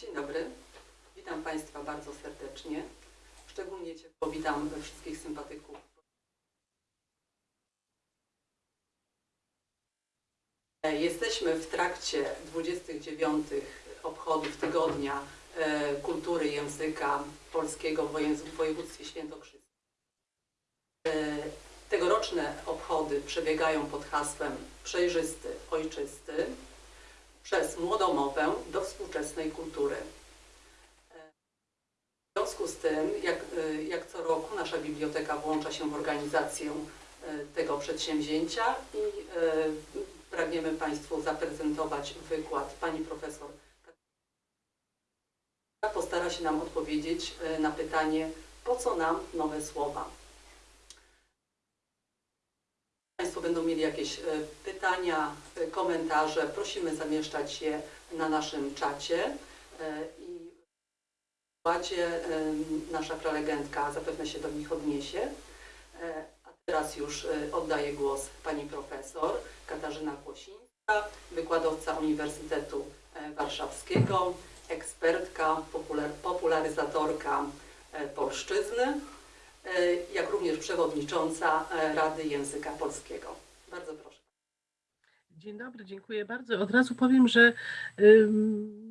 Dzień dobry. Witam Państwa bardzo serdecznie. Szczególnie ciepło witam wszystkich sympatyków. Jesteśmy w trakcie 29 obchodów Tygodnia e, Kultury Języka Polskiego w województwie świętokrzyskim. E, Tegoroczne obchody przebiegają pod hasłem Przejrzysty, Ojczysty przez młodą mowę do współczesnej kultury. W związku z tym, jak, jak co roku, nasza biblioteka włącza się w organizację y, tego przedsięwzięcia i y, pragniemy Państwu zaprezentować wykład pani profesor. Postara się nam odpowiedzieć y, na pytanie, po co nam nowe słowa. Państwo będą mieli jakieś e, pytania, e, komentarze, prosimy zamieszczać je na naszym czacie. E, i nasza prelegentka zapewne się do nich odniesie. A teraz już oddaję głos pani profesor Katarzyna Kłosińska, wykładowca Uniwersytetu Warszawskiego, ekspertka, popular- popularyzatorka polszczyzny jak również przewodnicząca e, Rady Języka Polskiego. Bardzo proszę. Dzień dobry, dziękuję bardzo. Od razu powiem, że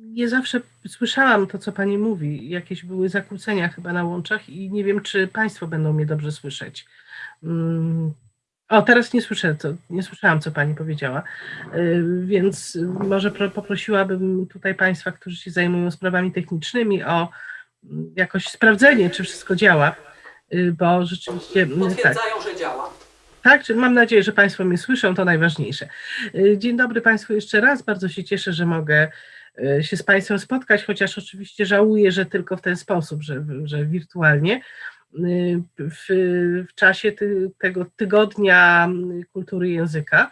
nie zawsze słyszałam to, co Pani mówi. Jakieś były zakłócenia chyba na łączach i nie wiem, czy Państwo będą mnie dobrze słyszeć. O, teraz nie słyszę, nie słyszałam, co Pani powiedziała, Y, więc może pro, poprosiłabym tutaj Państwa, którzy się zajmują sprawami technicznymi, o mm, jakoś sprawdzenie, czy wszystko działa, bo rzeczywiście mm, tak. Potwierdzają, że działa. Tak, mam nadzieję, że Państwo mnie słyszą, to najważniejsze. Y, Dzień dobry Państwu jeszcze raz. Bardzo się cieszę, że mogę y, się z Państwem spotkać, chociaż oczywiście żałuję, że tylko w ten sposób, że, że wirtualnie. Y, W, w czasie ty, tego tygodnia y, kultury języka.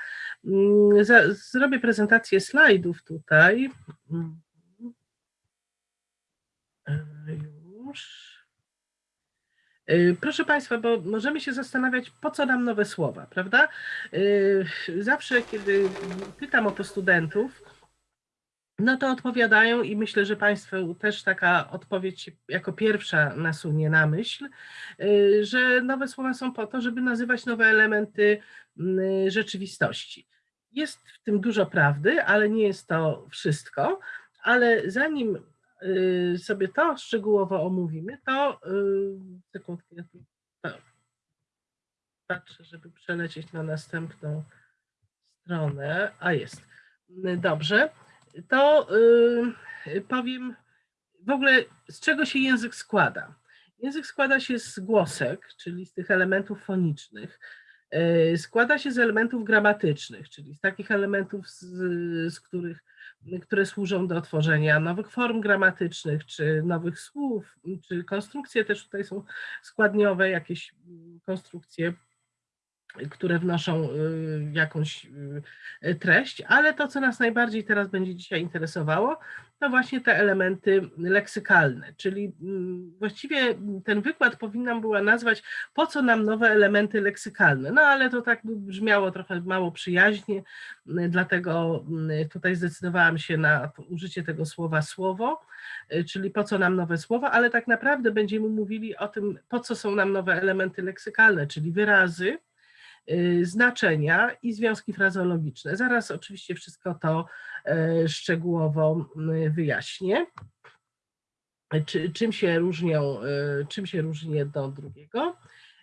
Y, za- Zrobię prezentację slajdów tutaj. Y, Już. Y, Proszę Państwa, bo możemy się zastanawiać, po co nam nowe słowa, prawda? Y, Zawsze, kiedy pytam o to studentów, no to odpowiadają i myślę, że Państwu też taka odpowiedź jako pierwsza nasunie na myśl, y, że nowe słowa są po to, żeby nazywać nowe elementy mm, rzeczywistości. Jest w tym dużo prawdy, ale nie jest to wszystko. Ale zanim sobie to szczegółowo omówimy, to y, sekundkę, ja tu pa- patrzę, żeby przelecieć na następną stronę. A jest. Y, Dobrze. To y, powiem w ogóle, z czego się język składa. Język składa się z głosek, czyli z tych elementów fonicznych. Y, Składa się z elementów gramatycznych, czyli z takich elementów, z, z których które służą do tworzenia nowych form gramatycznych, czy nowych słów, czy konstrukcje też tutaj są składniowe, jakieś mm, konstrukcje, które wnoszą y, jakąś y, treść, ale to, co nas najbardziej teraz będzie dzisiaj interesowało, to właśnie te elementy leksykalne, czyli mm, właściwie ten wykład powinnam była nazwać po co nam nowe elementy leksykalne, no ale to tak brzmiało trochę mało przyjaźnie, y, dlatego y, tutaj zdecydowałam się na użycie tego słowa słowo, czyli po co nam nowe słowa, ale tak naprawdę będziemy mówili o tym, po co są nam nowe elementy leksykalne, czyli wyrazy, znaczenia i związki frazeologiczne. Zaraz oczywiście wszystko to e, szczegółowo y, wyjaśnię. Czy, czym się różnią, y, czym się różni jedno od drugiego.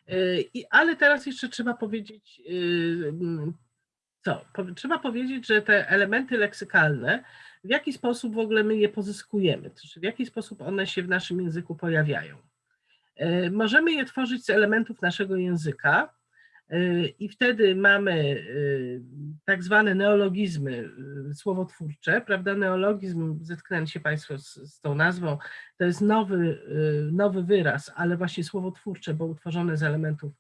Y, I, ale teraz jeszcze trzeba powiedzieć, y, co? Trzeba powiedzieć, że te elementy leksykalne, w jaki sposób w ogóle my je pozyskujemy, znaczy w jaki sposób one się w naszym języku pojawiają. E, Możemy je tworzyć z elementów naszego języka e, i wtedy mamy e, tak zwane neologizmy e, słowotwórcze, prawda? Neologizm, zetknęli się Państwo z, z tą nazwą, to jest nowy, nowy wyraz, ale właśnie słowotwórcze, bo utworzone z elementów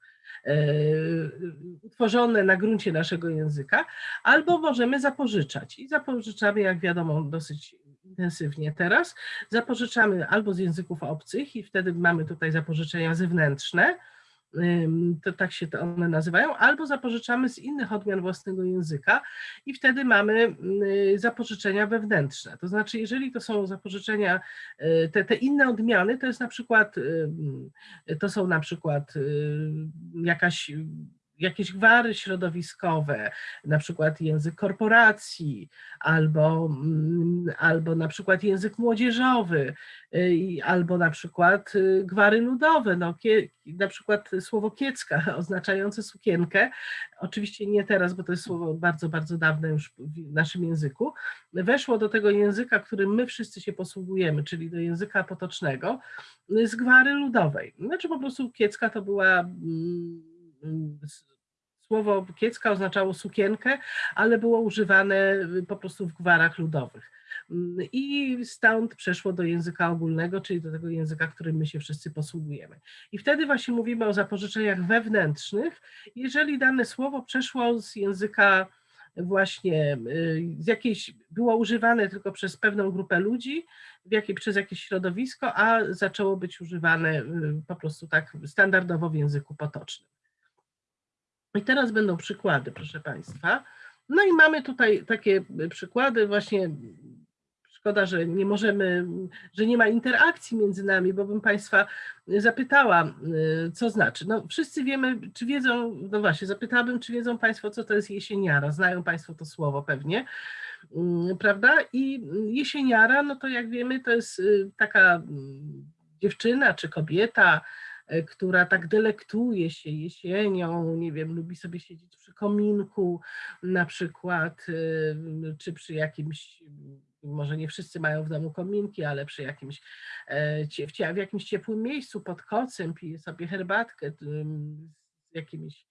utworzone na gruncie naszego języka, albo możemy zapożyczać. I zapożyczamy, jak wiadomo, dosyć intensywnie teraz. Zapożyczamy albo z języków obcych i wtedy mamy tutaj zapożyczenia zewnętrzne, to tak się to one nazywają, albo zapożyczamy z innych odmian własnego języka i wtedy mamy y, zapożyczenia wewnętrzne. To znaczy, jeżeli to są zapożyczenia, y, te, te inne odmiany, to jest na przykład, y, to są na przykład jakaś jakieś gwary środowiskowe, na przykład język korporacji, albo, mm, albo na przykład język młodzieżowy, y, albo na przykład y, gwary ludowe, no, na przykład słowo kiecka oznaczające sukienkę, oczywiście nie teraz, bo to jest słowo bardzo, bardzo dawne już w naszym języku, weszło do tego języka, którym my wszyscy się posługujemy, czyli do języka potocznego, y, z gwary ludowej. Znaczy po prostu kiecka to była mm, Słowo kiecka oznaczało sukienkę, ale było używane y, po prostu w gwarach ludowych. Mm, I stąd przeszło do języka ogólnego, czyli do tego języka, którym my się wszyscy posługujemy. I wtedy właśnie mówimy o zapożyczeniach wewnętrznych, jeżeli dane słowo przeszło z języka właśnie y, z jakiejś, było używane tylko przez pewną grupę ludzi, w jakiej, przez jakieś środowisko, a zaczęło być używane y, po prostu tak standardowo w języku potocznym. I teraz będą przykłady, proszę Państwa. No i mamy tutaj takie przykłady, właśnie szkoda, że nie możemy, że nie ma interakcji między nami, bo bym Państwa zapytała, y, co znaczy. No, wszyscy wiemy, czy wiedzą, no właśnie, zapytałabym, czy wiedzą Państwo, co to jest jesieniara. Znają Państwo to słowo pewnie, mm, prawda? I jesieniara, no to jak wiemy, to jest y, taka mm, dziewczyna czy kobieta, która tak delektuje się jesienią, nie wiem, lubi sobie siedzieć przy kominku na przykład, y, czy przy jakimś, może nie wszyscy mają w domu kominki, ale przy jakimś, e, w jakimś ciepłym miejscu pod kocem pije sobie herbatkę z jakimiś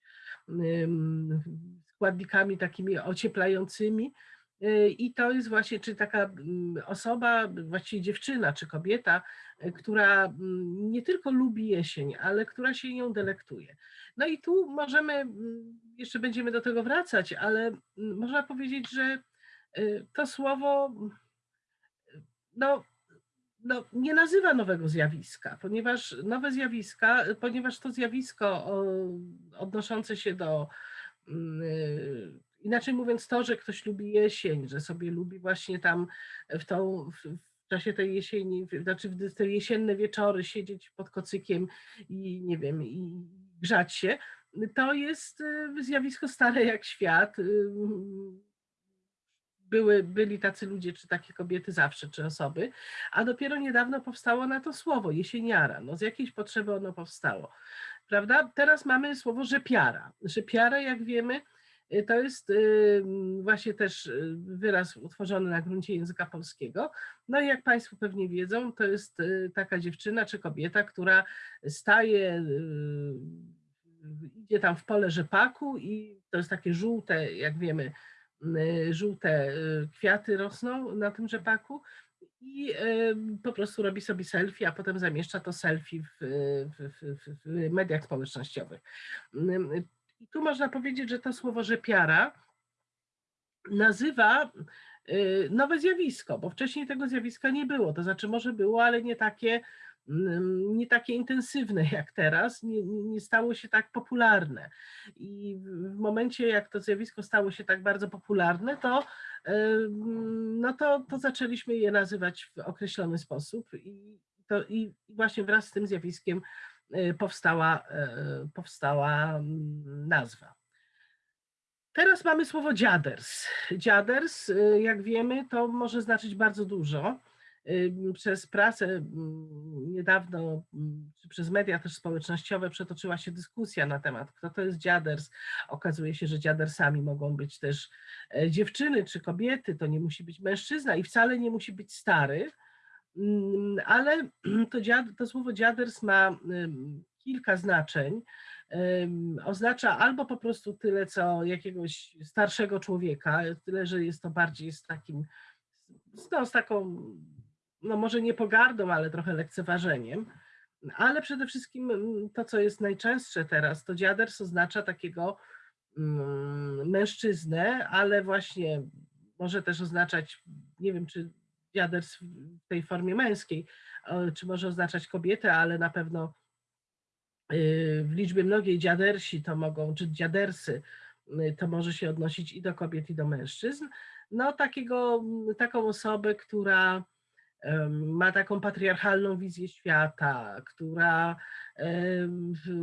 składnikami takimi ocieplającymi. Y, I to jest właśnie, czy taka mm, osoba, właściwie dziewczyna czy kobieta, y, która mm, nie tylko lubi jesień, ale która się nią delektuje. No i tu możemy, mm, jeszcze będziemy do tego wracać, ale można powiedzieć, że y, to słowo no, no, nie nazywa nowego zjawiska, ponieważ nowe zjawiska, ponieważ to zjawisko odnoszące się do inaczej mówiąc, to, że ktoś lubi jesień, że sobie lubi właśnie tam w, tą, w, w czasie tej jesieni, znaczy w te jesienne wieczory siedzieć pod kocykiem i nie wiem, i grzać się, to jest y, zjawisko stare jak świat. y, Były, byli tacy ludzie, czy takie kobiety zawsze, czy osoby, a dopiero niedawno powstało na to słowo, jesieniara. No z jakiejś potrzeby ono powstało, prawda? Teraz mamy słowo rzepiara. Rzepiara, jak wiemy, to jest y, właśnie też y, wyraz utworzony na gruncie języka polskiego. No i jak Państwo pewnie wiedzą, to jest y, taka dziewczyna czy kobieta, która staje, y, idzie tam w pole rzepaku i to jest takie żółte, jak wiemy, y, żółte y, kwiaty rosną na tym rzepaku i y, po prostu robi sobie selfie, a potem zamieszcza to selfie w, w, w, w mediach społecznościowych. I tu można powiedzieć, że to słowo rzepiara nazywa y, nowe zjawisko, bo wcześniej tego zjawiska nie było. To znaczy, może było, ale nie takie, mm, nie takie intensywne jak teraz, nie, nie stało się tak popularne. I w momencie, jak to zjawisko stało się tak bardzo popularne, to, ym, no to, to zaczęliśmy je nazywać w określony sposób. I, to, i właśnie wraz z tym zjawiskiem y, powstała, y, powstała mm, nazwa. Teraz mamy słowo dziaders. Dziaders, y, jak wiemy, to może znaczyć bardzo dużo. Przez pracę mm, niedawno, mm, czy przez media też społecznościowe przetoczyła się dyskusja na temat, kto to jest dziaders. Okazuje się, że dziadersami mogą być też e, dziewczyny czy kobiety, to nie musi być mężczyzna i wcale nie musi być stary. Mm, Ale to, dziad, to słowo dziaders ma kilka znaczeń oznacza albo po prostu tyle, co jakiegoś starszego człowieka, tyle, że jest to bardziej z takim, no, z taką, no może nie pogardą, ale trochę lekceważeniem. Ale przede wszystkim to, co jest najczęstsze teraz, to dziaders oznacza takiego mężczyznę, ale właśnie może też oznaczać, nie wiem, czy dziaders w tej formie męskiej, e, czy może oznaczać kobietę, ale na pewno y, w liczbie mnogiej dziadersi to mogą, czy dziadersy, y, to może się odnosić i do kobiet, i do mężczyzn. No takiego, mm, taką osobę, która ma taką patriarchalną wizję świata, która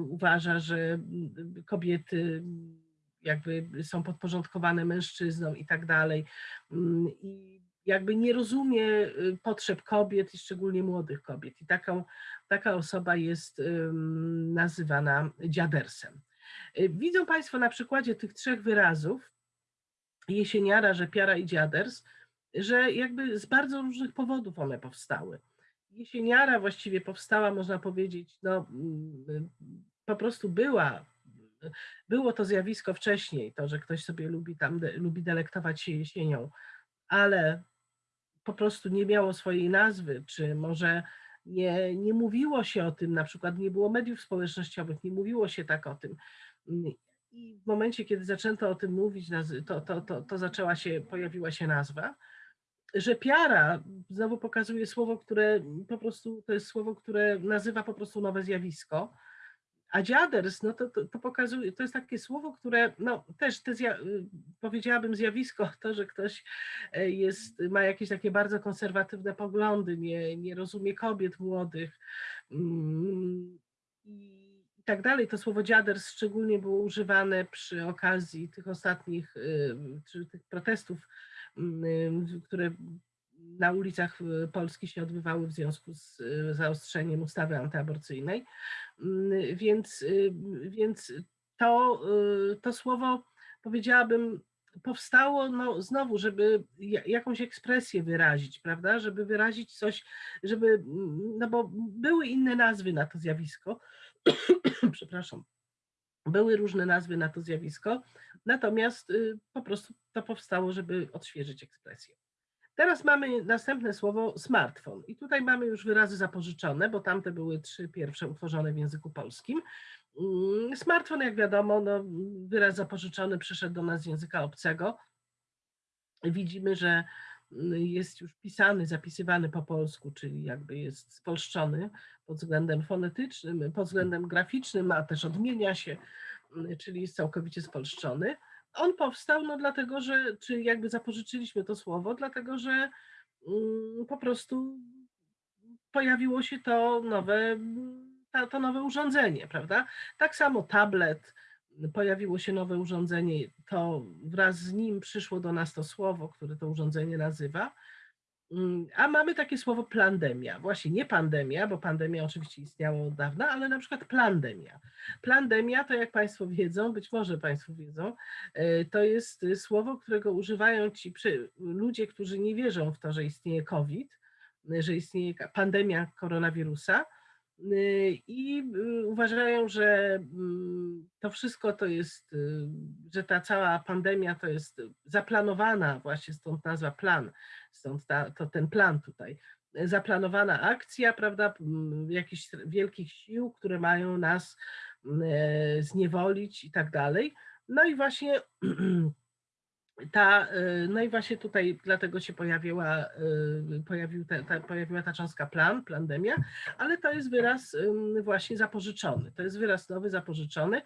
uważa, że mm, kobiety jakby są podporządkowane mężczyznom i tak dalej. Mm, I jakby nie rozumie y, potrzeb kobiet szczególnie młodych kobiet. I taką, taka osoba jest nazywana dziadersem. Y, Widzą Państwo na przykładzie tych trzech wyrazów, jesieniara, rzepiara i dziaders, że jakby z bardzo różnych powodów one powstały. Jesieniara właściwie powstała, można powiedzieć, no, mm, po prostu była, było to zjawisko wcześniej, to, że ktoś sobie lubi tam, de- lubi delektować się jesienią, ale po prostu nie miało swojej nazwy, czy może nie, nie mówiło się o tym, na przykład nie było mediów społecznościowych, nie mówiło się tak o tym. I w momencie, kiedy zaczęto o tym mówić, to, to, to, to zaczęła się, pojawiła się nazwa. Że piara znowu pokazuje słowo, które po prostu to jest słowo, które nazywa po prostu nowe zjawisko. A dziaders, no to, to, to pokazuje, to jest takie słowo, które no też te zja, y, powiedziałabym zjawisko, to, że ktoś e, jest, ma jakieś takie bardzo konserwatywne poglądy, nie, nie rozumie kobiet młodych mm, i tak dalej. To słowo dziaders szczególnie było używane przy okazji tych ostatnich, y, czy tych protestów, mm, które na ulicach y, Polski się odbywały w związku z y, zaostrzeniem ustawy antyaborcyjnej. Mm, Więc, y, więc to, to słowo, powiedziałabym, powstało no, znowu, żeby ja- jakąś ekspresję wyrazić, prawda? Żeby wyrazić coś, żeby, mm, no bo były inne nazwy na to zjawisko, przepraszam, były różne nazwy na to zjawisko, natomiast po prostu to powstało, żeby odświeżyć ekspresję. Teraz mamy następne słowo smartfon i tutaj mamy już wyrazy zapożyczone, bo tamte były trzy pierwsze utworzone w języku polskim. Mm, Smartfon, jak wiadomo, no, wyraz zapożyczony przyszedł do nas z języka obcego. Widzimy, że mm, jest już pisany, zapisywany po polsku, czyli jakby jest spolszczony pod względem fonetycznym, pod względem graficznym, a też odmienia się, mm, czyli jest całkowicie spolszczony. On powstał no dlatego, że, czy jakby zapożyczyliśmy to słowo, dlatego że mm, po prostu pojawiło się to nowe, to nowe urządzenie, prawda? Tak samo tablet, pojawiło się nowe urządzenie, to wraz z nim przyszło do nas to słowo, które to urządzenie nazywa. Mm, A mamy takie słowo plandemia. Właśnie nie pandemia, bo pandemia oczywiście istniała od dawna, ale na przykład plandemia. Plandemia to, jak Państwo wiedzą, być może Państwo wiedzą, e, to jest słowo, którego używają ci ludzie, którzy nie wierzą w to, że istnieje COVID, że istnieje pandemia koronawirusa i y, uważają, że mm, to wszystko to jest, y, że ta cała pandemia to jest zaplanowana, właśnie stąd nazwa plan, stąd ta, to ten plan tutaj, zaplanowana akcja, prawda, jakichś wielkich sił, które mają nas zniewolić i tak dalej. No i właśnie ta, e, no i właśnie tutaj dlatego się pojawiła, e, pojawił te, ta, pojawiła ta cząstka plan, plandemia, ale to jest wyraz właśnie zapożyczony, to jest wyraz nowy, zapożyczony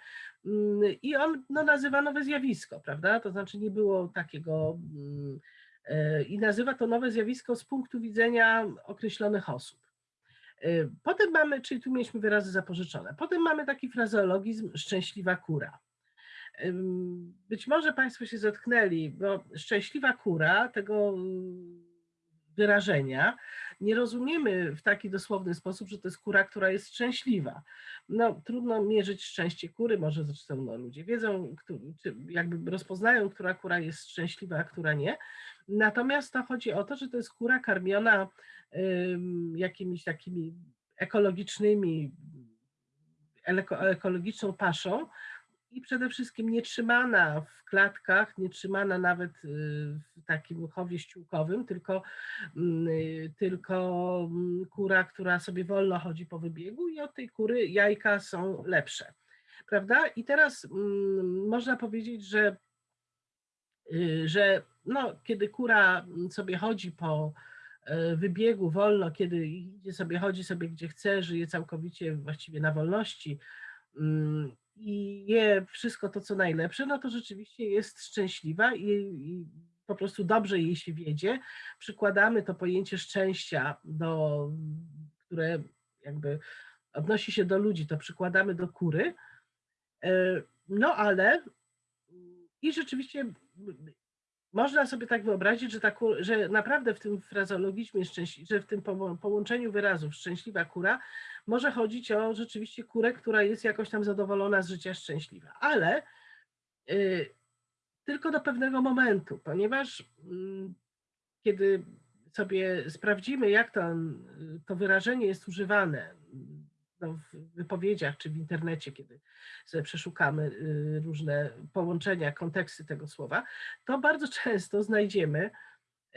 i on no, nazywa nowe zjawisko, prawda, to znaczy nie było takiego e, i nazywa to nowe zjawisko z punktu widzenia określonych osób. Potem mamy, czyli tu mieliśmy wyrazy zapożyczone, potem mamy taki frazeologizm szczęśliwa kura. Być może Państwo się zetknęli, bo szczęśliwa kura tego mm, wyrażenia nie rozumiemy w taki dosłowny sposób, że to jest kura, która jest szczęśliwa. No, trudno mierzyć szczęście kury, może zresztą no, ludzie wiedzą, czy jakby rozpoznają, która kura jest szczęśliwa, a która nie. Natomiast to chodzi o to, że to jest kura karmiona jakimiś takimi ekologicznymi, eleko- ekologiczną paszą, i przede wszystkim nie trzymana w klatkach, nie trzymana nawet y, w takim chowie ściółkowym, tylko, mm, y, tylko mm, kura, która sobie wolno chodzi po wybiegu i od tej kury jajka są lepsze. Prawda? I teraz mm, można powiedzieć, że, y, że no, kiedy kura sobie chodzi po wybiegu wolno, kiedy idzie sobie, chodzi sobie gdzie chce, żyje całkowicie właściwie na wolności, i je wszystko to, co najlepsze, no to rzeczywiście jest szczęśliwa i, i po prostu dobrze jej się wiedzie. Przykładamy to pojęcie szczęścia, do, które jakby odnosi się do ludzi, to przykładamy do kury. E, No ale i rzeczywiście można sobie tak wyobrazić, że, ta, że naprawdę w tym frazeologizmie, szczęśli- że w tym połączeniu wyrazów szczęśliwa kura może chodzić o rzeczywiście kurę, która jest jakoś tam zadowolona z życia szczęśliwa. Ale y, tylko do pewnego momentu, ponieważ mm, kiedy sobie sprawdzimy, jak to, to wyrażenie jest używane no, w wypowiedziach czy w internecie, kiedy sobie przeszukamy y, różne połączenia, konteksty tego słowa, to bardzo często znajdziemy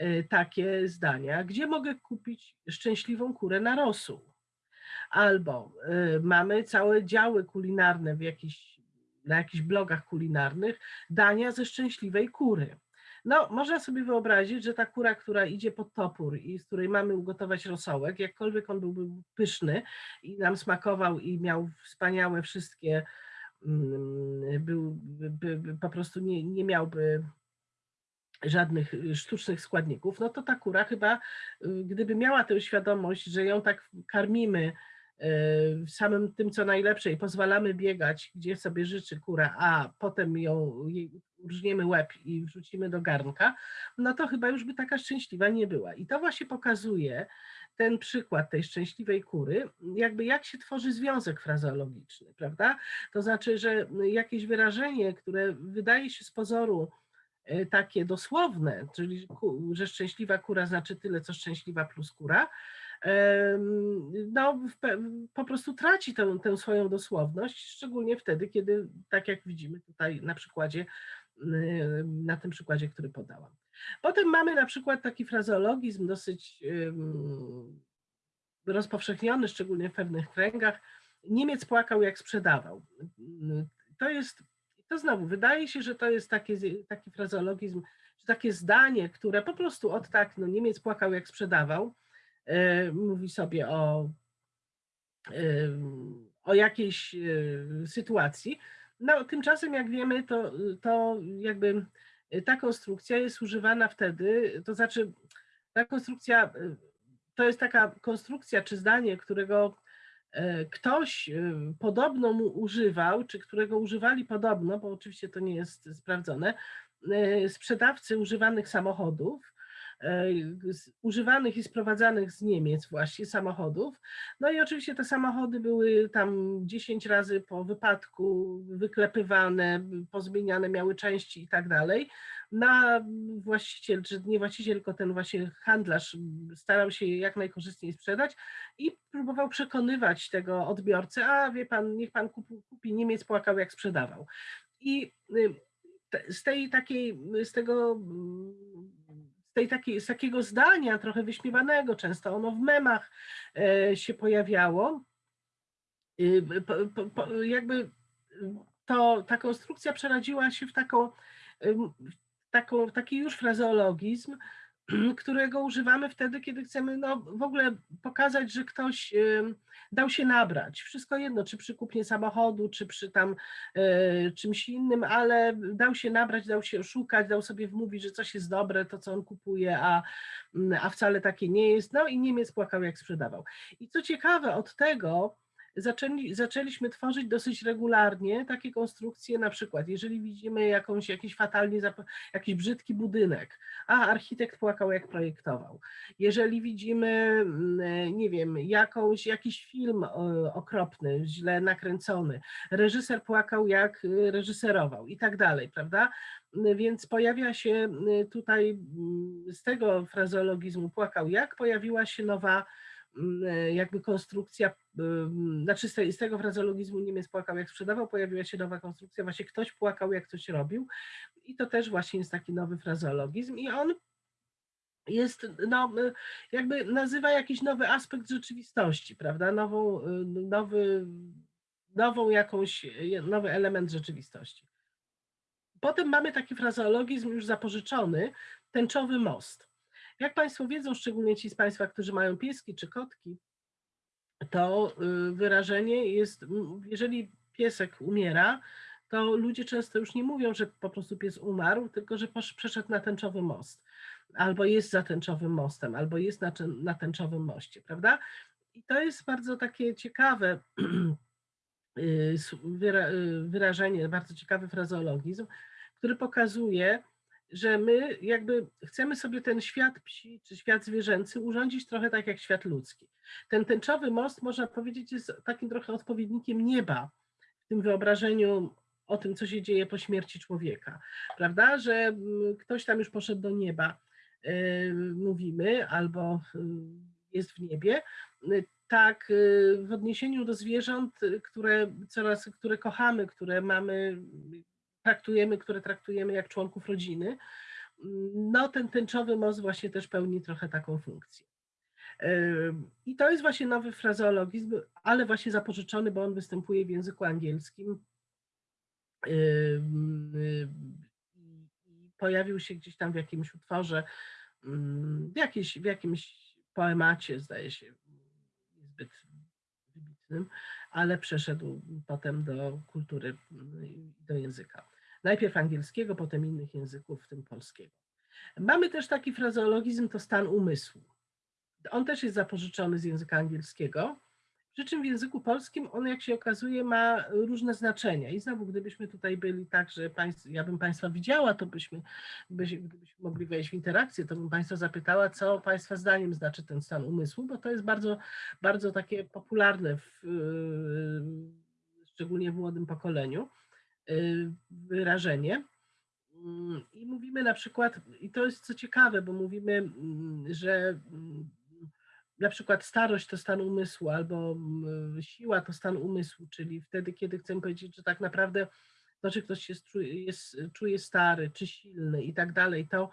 y, takie zdania, gdzie mogę kupić szczęśliwą kurę na rosół. Albo y, mamy całe działy kulinarne w jakichś, na jakichś blogach kulinarnych, dania ze szczęśliwej kury. No, można sobie wyobrazić, że ta kura, która idzie pod topór i z której mamy ugotować rosołek, jakkolwiek on byłby pyszny i nam smakował i miał wspaniałe wszystkie, mm, był, by, by, po prostu nie, nie miałby żadnych y, sztucznych składników, no to ta kura chyba, y, gdyby miała tę świadomość, że ją tak karmimy y, samym tym, co najlepsze i pozwalamy biegać, gdzie sobie życzy kura, a potem ją urżniemy łeb i wrzucimy do garnka, no to chyba już by taka szczęśliwa nie była. I to właśnie pokazuje ten przykład tej szczęśliwej kury, jakby jak się tworzy związek frazeologiczny, prawda? To znaczy, że jakieś wyrażenie, które wydaje się z pozoru e, takie dosłowne, czyli że szczęśliwa kura znaczy tyle, co szczęśliwa plus kura, no, po prostu traci tę, tę swoją dosłowność, szczególnie wtedy, kiedy, tak jak widzimy tutaj na przykładzie, na tym przykładzie, który podałam. Potem mamy na przykład taki frazeologizm dosyć rozpowszechniony, szczególnie w pewnych kręgach. Niemiec płakał, jak sprzedawał. To jest, to znowu, wydaje się, że to jest taki, taki frazeologizm, takie zdanie, które po prostu od tak, no Niemiec płakał, jak sprzedawał, e, mówi sobie o, o jakiejś e, sytuacji. No, tymczasem, jak wiemy, to, to jakby ta konstrukcja jest używana wtedy, to znaczy ta konstrukcja e, to jest taka konstrukcja czy zdanie, którego e, ktoś podobno mu używał, czy którego używali podobno, bo oczywiście to nie jest sprawdzone, sprzedawcy używanych samochodów, używanych i sprowadzanych z Niemiec właśnie samochodów. No i oczywiście te samochody były tam 10 razy po wypadku wyklepywane, pozmieniane, miały części i tak dalej. Na właściciel, czy nie właściciel, tylko ten właśnie handlarz starał się jak najkorzystniej sprzedać i próbował przekonywać tego odbiorcę, a wie pan, niech pan kupi, kupi Niemiec płakał jak sprzedawał. I y, z tej takiej, z tego, z tej takiej, z takiego zdania trochę wyśmiewanego, często ono w memach e, się pojawiało, y, po, po, po, jakby y, to, ta konstrukcja przerodziła się w taką, w taką, taki już frazeologizm, którego używamy wtedy, kiedy chcemy no, w ogóle pokazać, że ktoś dał się nabrać. Wszystko jedno, czy przy kupnie samochodu, czy przy tam e, czymś innym, ale dał się nabrać, dał się oszukać, dał sobie wmówić, że coś jest dobre, to co on kupuje, a, mm, a wcale takie nie jest. No i Niemiec płakał, jak sprzedawał. I co ciekawe, od tego zaczęli, zaczęliśmy tworzyć dosyć regularnie takie konstrukcje, na przykład jeżeli widzimy jakąś, jakiś fatalnie, jakiś brzydki budynek, a architekt płakał jak projektował. Jeżeli widzimy, mm, nie wiem, jakąś, jakiś film o- okropny, źle nakręcony, reżyser płakał jak y, reżyserował i tak dalej, prawda? Mm, Więc pojawia się y, tutaj mm, z tego frazeologizmu płakał jak, pojawiła się nowa mm, e, jakby konstrukcja, ym, znaczy z, tego frazeologizmu Niemiec płakał jak sprzedawał, pojawiła się nowa konstrukcja, właśnie ktoś płakał jak coś robił i to też właśnie jest taki nowy frazeologizm i on jest, no, jakby nazywa jakiś nowy aspekt rzeczywistości, prawda, nową, y, nowy, nową jakąś, nowy element rzeczywistości. Potem mamy taki frazeologizm już zapożyczony, tęczowy most. Jak Państwo wiedzą, szczególnie ci z Państwa, którzy mają pieski czy kotki, to y, wyrażenie jest, jeżeli piesek umiera, to ludzie często już nie mówią, że po prostu pies umarł, tylko że przeszedł na tęczowy most, albo jest za tęczowym mostem, albo jest na, tęczowym moście, prawda? I to jest bardzo takie ciekawe y, y, wyrażenie, bardzo ciekawy frazeologizm, który pokazuje, że my jakby chcemy sobie ten świat psi czy świat zwierzęcy urządzić trochę tak jak świat ludzki. Ten tęczowy most, można powiedzieć, jest takim trochę odpowiednikiem nieba w tym wyobrażeniu o tym, co się dzieje po śmierci człowieka, prawda? Że mm, ktoś tam już poszedł do nieba, y, mówimy, albo y, jest w niebie. Tak, y, w odniesieniu do zwierząt, które coraz, które kochamy, które mamy, traktujemy, które traktujemy jak członków rodziny, no ten tęczowy most właśnie też pełni trochę taką funkcję. I to jest właśnie nowy frazeologizm, ale właśnie zapożyczony, bo on występuje w języku angielskim. I- i Pojawił się gdzieś tam w jakimś utworze, ym, w, jakiejś, w jakimś poemacie, zdaje się, niezbyt wybitnym, ale przeszedł potem do kultury, ym, do języka. Najpierw angielskiego, potem innych języków, w tym polskiego. Mamy też taki frazeologizm, to stan umysłu. On też jest zapożyczony z języka angielskiego, przy czym w języku polskim on, jak się okazuje, ma różne znaczenia. I znowu, gdybyśmy tutaj byli tak, że państw, ja bym Państwa widziała, to byśmy, byś, gdybyśmy mogli wejść w interakcję, to bym Państwa zapytała, co Państwa zdaniem znaczy ten stan umysłu, bo to jest bardzo, bardzo takie popularne, w, yy, szczególnie w młodym pokoleniu, wyrażenie. Mm, I mówimy na przykład, i to jest co ciekawe, bo mówimy, mm, że mm, na przykład starość to stan umysłu, albo siła to stan umysłu, czyli wtedy, kiedy chcemy powiedzieć, że tak naprawdę to, czy ktoś jest, czuje, jest, czuje stary, czy silny i tak dalej, to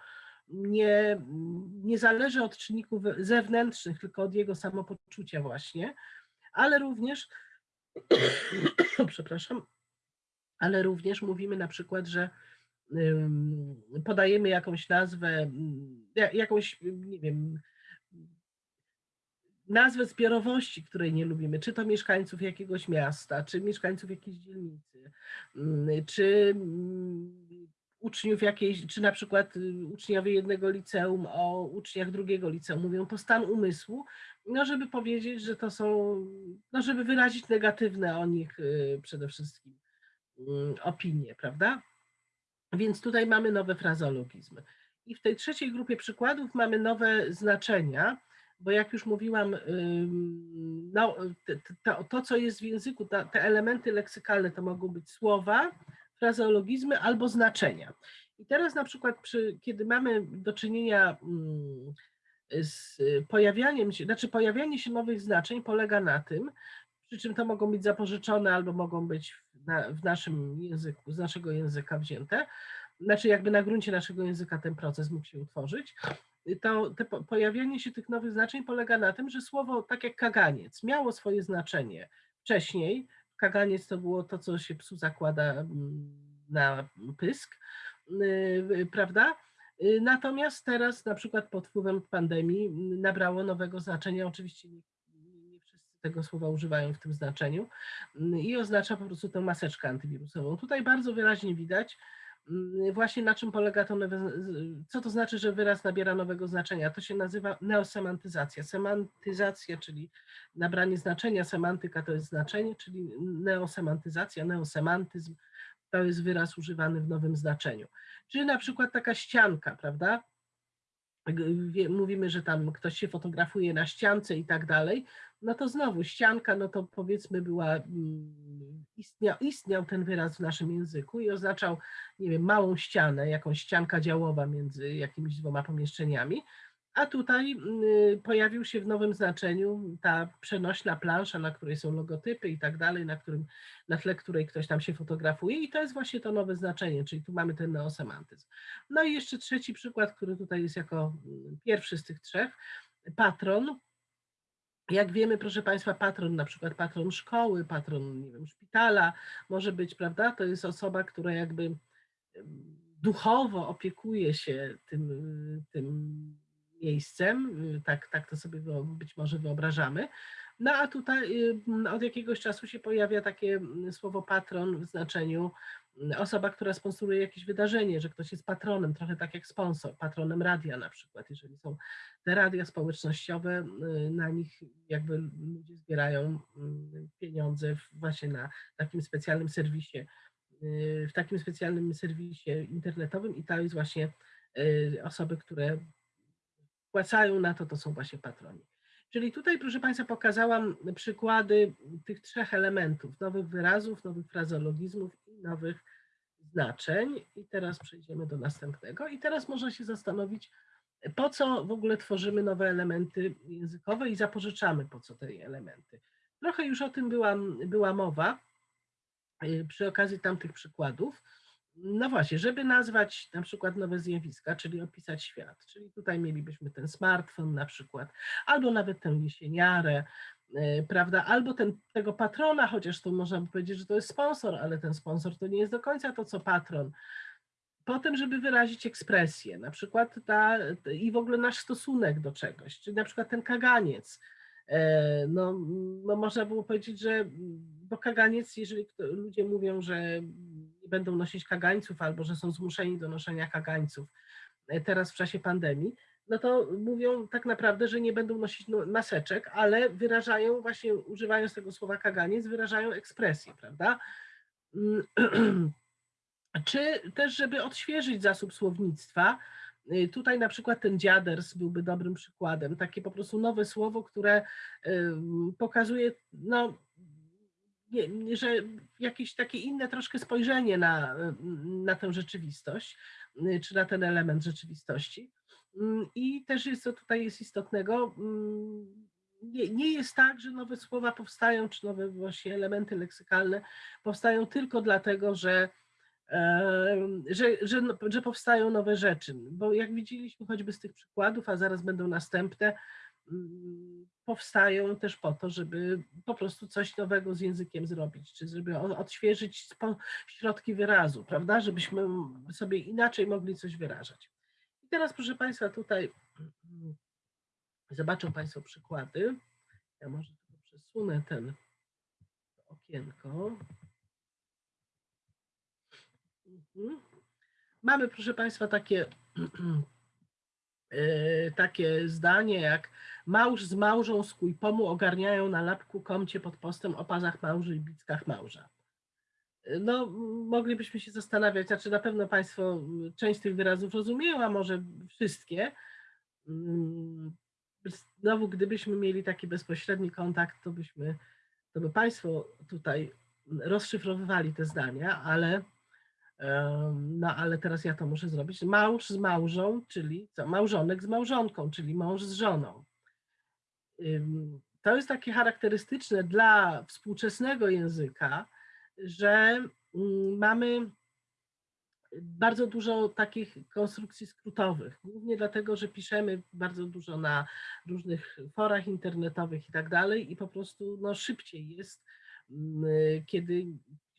nie, nie zależy od czynników zewnętrznych, tylko od jego samopoczucia właśnie, ale również, przepraszam, ale również mówimy na przykład, że podajemy jakąś nazwę, ja- jakąś, nie wiem, nazwę zbiorowości, której nie lubimy, czy to mieszkańców jakiegoś miasta, czy mieszkańców jakiejś dzielnicy, ym, czy ym, uczniów jakiejś, czy na przykład y, uczniowie jednego liceum o uczniach drugiego liceum mówią, to stan umysłu, no żeby powiedzieć, że to są, no żeby wyrazić negatywne o nich y, przede wszystkim opinie, prawda? Więc tutaj mamy nowe frazeologizmy. I w tej trzeciej grupie przykładów mamy nowe znaczenia, bo jak już mówiłam, no, to, to co jest w języku, te elementy leksykalne to mogą być słowa, frazeologizmy albo znaczenia. I teraz na przykład, przy, kiedy mamy do czynienia z pojawianiem się, znaczy pojawianie się nowych znaczeń polega na tym, przy czym to mogą być zapożyczone albo mogą być na, w naszym języku, z naszego języka wzięte, znaczy jakby na gruncie naszego języka ten proces mógł się utworzyć, to te po- pojawianie się tych nowych znaczeń polega na tym, że słowo tak jak kaganiec miało swoje znaczenie wcześniej. Kaganiec to było to, co się psu zakłada mm, na pysk, yy, prawda? Yy, Natomiast teraz na przykład pod wpływem pandemii mm, nabrało nowego znaczenia, oczywiście nie, nie nie wszyscy tego słowa używają w tym znaczeniu mm, i oznacza po prostu tę maseczkę antywirusową. Tutaj bardzo wyraźnie widać, Mm, Właśnie na czym polega to co to znaczy, że wyraz nabiera nowego znaczenia? To się nazywa neosemantyzacja. Semantyzacja, czyli nabranie znaczenia, semantyka to jest znaczenie, czyli neosemantyzacja, neosemantyzm to jest wyraz używany w nowym znaczeniu. Czyli na przykład taka ścianka, prawda? Mówimy, że tam ktoś się fotografuje na ściance i tak dalej, no to znowu ścianka, no to powiedzmy była, mm, istniał, istniał ten wyraz w naszym języku i oznaczał nie wiem, małą ścianę, jakąś ścianka działowa między jakimiś dwoma pomieszczeniami, a tutaj y, pojawił się w nowym znaczeniu ta przenośna plansza, na której są logotypy i tak dalej, na, którym, na tle której ktoś tam się fotografuje. I to jest właśnie to nowe znaczenie, czyli tu mamy ten neosemantyzm. No i jeszcze trzeci przykład, który tutaj jest jako mm, pierwszy z tych trzech, patron, jak wiemy, proszę Państwa, patron, na przykład patron szkoły, patron, nie wiem, szpitala, może być, prawda? To jest osoba, która jakby duchowo opiekuje się tym, tym miejscem, tak, tak to sobie być może wyobrażamy. No a tutaj od jakiegoś czasu się pojawia takie słowo patron w znaczeniu osoba, która sponsoruje jakieś wydarzenie, że ktoś jest patronem, trochę tak jak sponsor, patronem radia na przykład, jeżeli są te radia społecznościowe, y, na nich jakby ludzie zbierają mm, pieniądze właśnie na takim specjalnym serwisie, y, w takim specjalnym serwisie internetowym i to jest właśnie y, osoby, które wpłacają na to, to są właśnie patroni. Czyli tutaj, proszę Państwa, pokazałam przykłady tych trzech elementów, nowych wyrazów, nowych frazologizmów i nowych znaczeń. I teraz przejdziemy do następnego. I teraz można się zastanowić, po co w ogóle tworzymy nowe elementy językowe i zapożyczamy po co te elementy. Trochę już o tym była, była mowa y, przy okazji tamtych przykładów. No właśnie, żeby nazwać na przykład nowe zjawiska, czyli opisać świat, czyli tutaj mielibyśmy ten smartfon na przykład, albo nawet tę jesieniarę, y, prawda, albo ten, tego patrona, chociaż tu można by powiedzieć, że to jest sponsor, ale ten sponsor to nie jest do końca to, co patron. Potem, żeby wyrazić ekspresję, na przykład ta, i w ogóle nasz stosunek do czegoś, czyli na przykład ten kaganiec. E, No, no można było powiedzieć, że bo kaganiec, jeżeli ludzie mówią, że będą nosić kagańców albo że są zmuszeni do noszenia kagańców e, teraz w czasie pandemii, no to mówią tak naprawdę, że nie będą nosić no- maseczek, ale wyrażają właśnie, używając tego słowa kaganiec, wyrażają ekspresję, prawda? Mm, Czy też, żeby odświeżyć zasób słownictwa, y, tutaj na przykład ten dziaders byłby dobrym przykładem, takie po prostu nowe słowo, które ym, pokazuje, no, nie- że jakieś takie inne troszkę spojrzenie na, na tę rzeczywistość, y, czy na ten element rzeczywistości. Ym, I też jest co tutaj jest istotnego, ym, nie, nie jest tak, że nowe słowa powstają, czy nowe właśnie elementy leksykalne powstają tylko dlatego, że em, że, że, że powstają nowe rzeczy. Bo jak widzieliśmy choćby z tych przykładów, a zaraz będą następne, powstają też po to, żeby po prostu coś nowego z językiem zrobić, czy żeby odświeżyć środki wyrazu, prawda? Żebyśmy sobie inaczej mogli coś wyrażać. I teraz, proszę Państwa, tutaj zobaczą Państwo przykłady. Ja może tylko przesunę ten okienko. Mhm. Mamy, proszę Państwa, takie, takie zdanie jak małż z małżą z kujpomu ogarniają na lapku komcie pod postem o pazach małży i bickach małża. E, No, moglibyśmy się zastanawiać, znaczy na pewno Państwo część tych wyrazów rozumieją, a może wszystkie. Mm, Znowu, gdybyśmy mieli taki bezpośredni kontakt, to byśmy, to by Państwo tutaj rozszyfrowywali te zdania, ale No ale teraz ja to muszę zrobić. Mąż z małżą, czyli co? Małżonek z małżonką, czyli mąż z żoną. To jest takie charakterystyczne dla współczesnego języka, że mm, mamy bardzo dużo takich konstrukcji skrótowych, głównie dlatego, że piszemy bardzo dużo na różnych forach internetowych i tak dalej i po prostu no, szybciej jest, mm, kiedy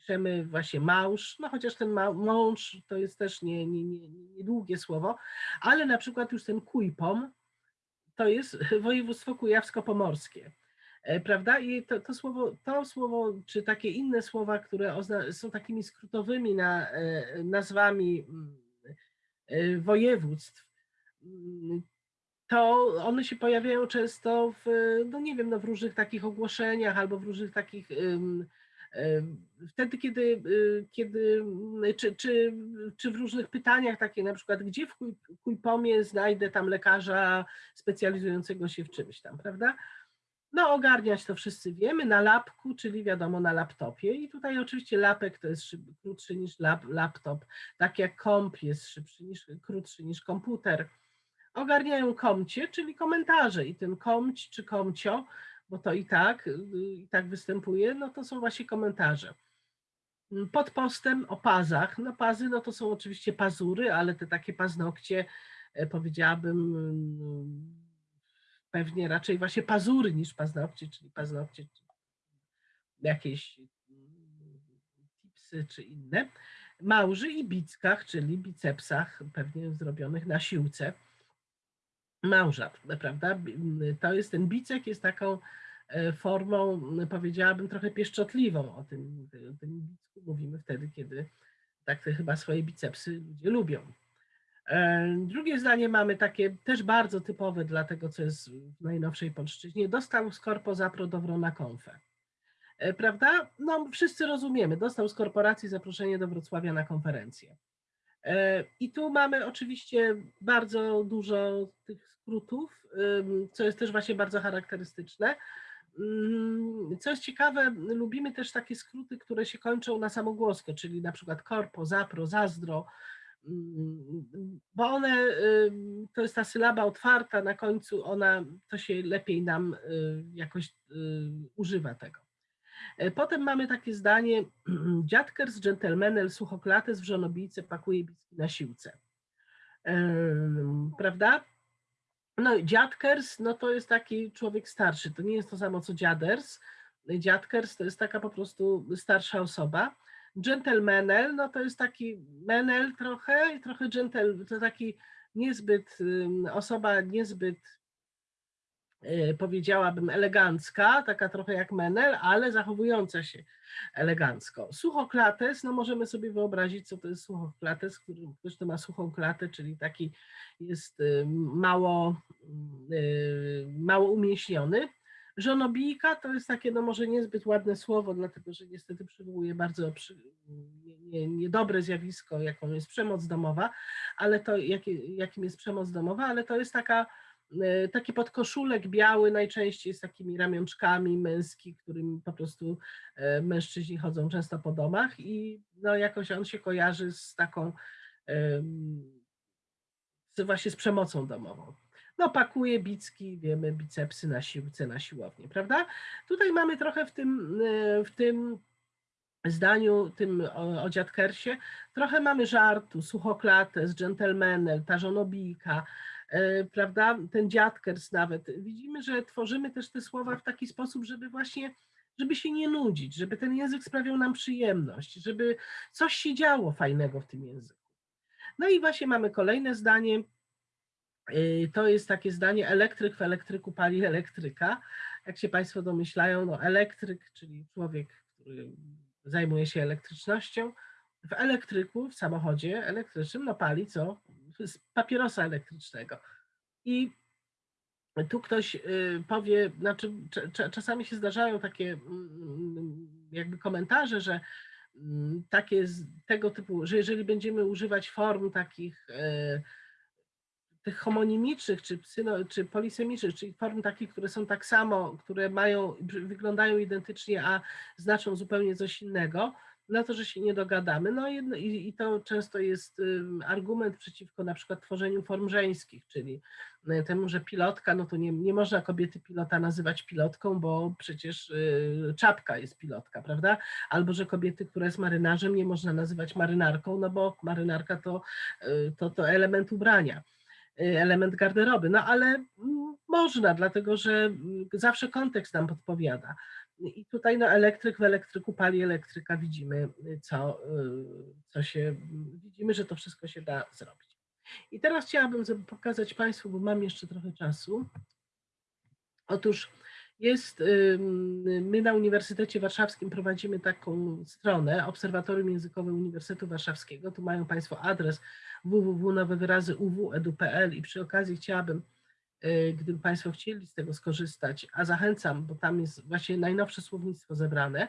piszemy właśnie małż, no chociaż ten mąż to jest też nie, nie, nie, niedługie słowo, ale na przykład już ten kujpom to jest województwo kujawsko-pomorskie. E, Prawda? I to, to, słowo, to słowo, czy takie inne słowa, które są takimi skrótowymi na, e, nazwami mm, e, województw, mm, to one się pojawiają często w, no nie wiem, no w różnych takich ogłoszeniach albo w różnych takich ym, wtedy, kiedy, y, kiedy czy, czy, czy w różnych pytaniach takie na przykład, gdzie w Kuj- Kujpomie znajdę tam lekarza specjalizującego się w czymś tam, prawda? No ogarniać to wszyscy wiemy, na lapku, czyli wiadomo na laptopie. I tutaj oczywiście lapek to jest szyb, krótszy niż lap, laptop, tak jak komp jest szybszy niż, krótszy niż komputer. Ogarniają komcie, czyli komentarze. I ten komć czy komcio, bo to i tak, y, i tak występuje, no to są właśnie komentarze. Mm, Pod postem o pazach, no pazy, no to są oczywiście pazury, ale te takie paznokcie, e, powiedziałabym, mm, pewnie raczej właśnie pazury niż paznokcie, czyli paznokcie jakieś mm, tipsy czy inne. Małży i bickach, czyli bicepsach, pewnie zrobionych na siłce. Małżat, prawda? To jest ten bicek, jest taką e, formą, powiedziałabym, trochę pieszczotliwą. O tym, o tym bicku mówimy wtedy, kiedy tak chyba swoje bicepsy ludzie lubią. E, Drugie zdanie mamy takie też bardzo typowe dla tego, co jest w najnowszej polszczyźnie. Dostał z corpo zapro na konfę. E, Prawda? No wszyscy rozumiemy. Dostał z korporacji zaproszenie do Wrocławia na konferencję. E, I tu mamy oczywiście bardzo dużo tych skrótów, co jest też właśnie bardzo charakterystyczne. Mm, Co jest ciekawe, lubimy też takie skróty, które się kończą na samogłoskę, czyli na przykład korpo, zapro, zazdro, mm, bo one, to jest ta sylaba otwarta na końcu, ona, to się lepiej nam y, jakoś y, używa tego. E, Potem mamy takie zdanie, dziadkers, dżentelmenel, suchoklates w żonobijce pakuje bicki na siłce. Em, Prawda? No dziadkers, no to jest taki człowiek starszy, to nie jest to samo co dziaders. Dziadkers to jest taka po prostu starsza osoba. Gentlemanel, no to jest taki menel trochę, trochę gentle, to taki niezbyt, osoba niezbyt e, powiedziałabym elegancka, taka trochę jak menel, ale zachowująca się elegancko. Suchoklates, no możemy sobie wyobrazić, co to jest suchoklates, ktoś to ma suchą klatę, czyli taki jest y, mało, y, mało umieśniony. Żonobijka to jest takie, no może niezbyt ładne słowo, dlatego że niestety przywołuje bardzo przy, nie- nie- niedobre zjawisko, jaką jest przemoc domowa, ale to jakie, jakim jest przemoc domowa, ale to jest taka, taki podkoszulek biały, najczęściej z takimi ramionczkami męski, którym po prostu e, mężczyźni chodzą często po domach i no jakoś on się kojarzy z taką z, właśnie z przemocą domową. No pakuje bicki, wiemy, bicepsy na siłce, na siłownię, prawda? Tutaj mamy trochę w tym, e, w tym zdaniu, tym o, o dziadkersie, trochę mamy żartu, suchoklates, dżentelmenel, ta żonobijka, e, prawda, ten dziadkers nawet. Widzimy, że tworzymy też te słowa w taki sposób, żeby właśnie, żeby się nie nudzić, żeby ten język sprawiał nam przyjemność, żeby coś się działo fajnego w tym języku. No i właśnie mamy kolejne zdanie. Yy, To jest takie zdanie, elektryk w elektryku pali elektryka. Jak się Państwo domyślają, no elektryk, czyli człowiek, który zajmuje się elektrycznością, w elektryku, w samochodzie elektrycznym, no pali co? Z papierosa elektrycznego. I tu ktoś y, powie, znaczy cza- cza- czasami się zdarzają takie mm, jakby komentarze, że mm, takie tego typu, że jeżeli będziemy używać form takich e, tych homonimicznych, czy, psyno, czy polisemicznych, czyli form takich, które są tak samo, które mają, wyglądają identycznie, a znaczą zupełnie coś innego, no to, że się nie dogadamy. No i, i to często jest argument przeciwko na przykład tworzeniu form żeńskich, czyli y, temu, że pilotka, no to nie, nie można kobiety pilota nazywać pilotką, bo przecież y, czapka jest pilotka, prawda? Albo, że kobiety, która jest marynarzem, nie można nazywać marynarką, no bo marynarka to, y, to, to element ubrania y, element garderoby. No ale mm, można, dlatego że zawsze kontekst nam podpowiada. I tutaj no, elektryk w elektryku pali elektryka, widzimy, y, co, y, co się, widzimy, że to wszystko się da zrobić. I teraz chciałabym pokazać Państwu, bo mam jeszcze trochę czasu. Otóż jest, my na Uniwersytecie Warszawskim prowadzimy taką stronę, Obserwatorium Językowe Uniwersytetu Warszawskiego. Tu mają Państwo adres www.nowewyrazy.uw.edu.pl i przy okazji chciałabym, y, gdyby Państwo chcieli z tego skorzystać, a zachęcam, bo tam jest właśnie najnowsze słownictwo zebrane,